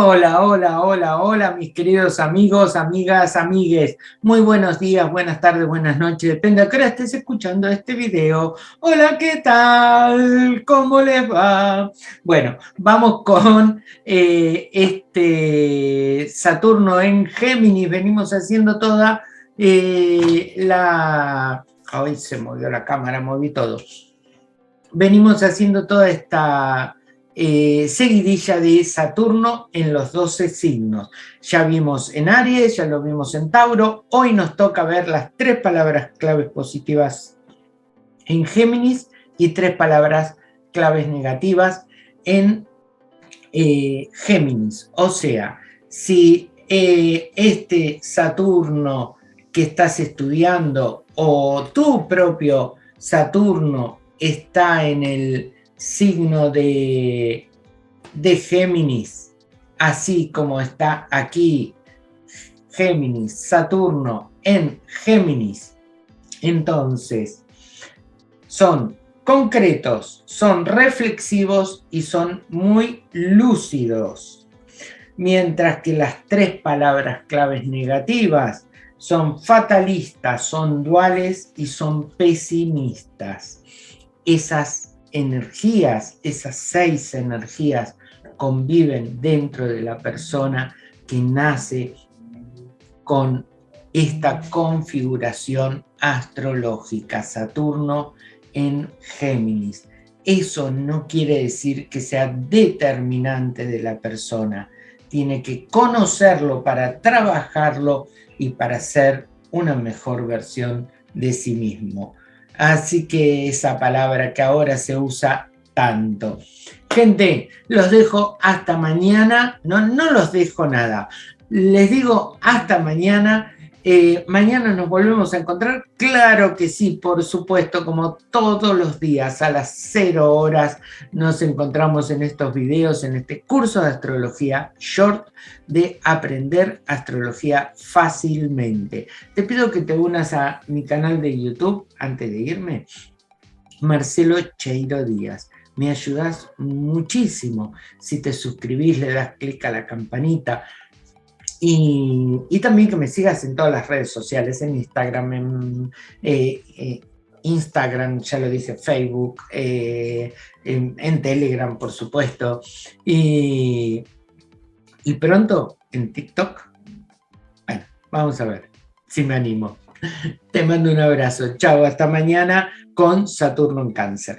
Hola, hola, hola, hola, mis queridos amigos, amigas, amigues. Muy buenos días, buenas tardes, buenas noches, depende a qué hora estés escuchando este video. Hola, ¿qué tal? ¿Cómo les va? Bueno, vamos con eh, este Saturno en Géminis. Venimos haciendo toda eh, la... Hoy se movió la cámara, moví todo. Venimos haciendo toda esta eh, seguidilla de Saturno en los 12 signos. Ya vimos en Aries, ya lo vimos en Tauro, hoy nos toca ver las tres palabras claves positivas en Géminis y tres palabras claves negativas en eh, Géminis. O sea, si eh, este Saturno que estás estudiando o tu propio Saturno está en el signo de, de Géminis, así como está aquí Géminis, Saturno en Géminis, entonces son concretos, son reflexivos y son muy lúcidos. Mientras que las tres palabras claves negativas son fatalistas, son duales y son pesimistas. Esas energías, esas seis energías conviven dentro de la persona que nace con esta configuración astrológica, Saturno en Géminis. Eso no quiere decir que sea determinante de la persona, tiene que conocerlo para trabajarlo y para ser una mejor versión de sí mismo. Así que esa palabra que ahora se usa tanto. Gente, los dejo hasta mañana. No, no los dejo nada. Les digo hasta mañana. Eh, mañana nos volvemos a encontrar. Claro que sí, por supuesto, como todos los días a las 0 horas nos encontramos en estos videos, en este curso de astrología short de aprender astrología fácilmente. Te pido que te unas a mi canal de YouTube antes de irme. Marcelo Cheiro Díaz me ayudas muchísimo si te suscribís, le das clic a la campanita, y, también que me sigas en todas las redes sociales, en Instagram, en eh, eh, Instagram, ya lo dice Facebook, eh, en, en, Telegram, por supuesto. Y, y pronto en TikTok. Bueno, vamos a ver si me animo. Te mando un abrazo. Chao, hasta mañana con Saturno en Cáncer.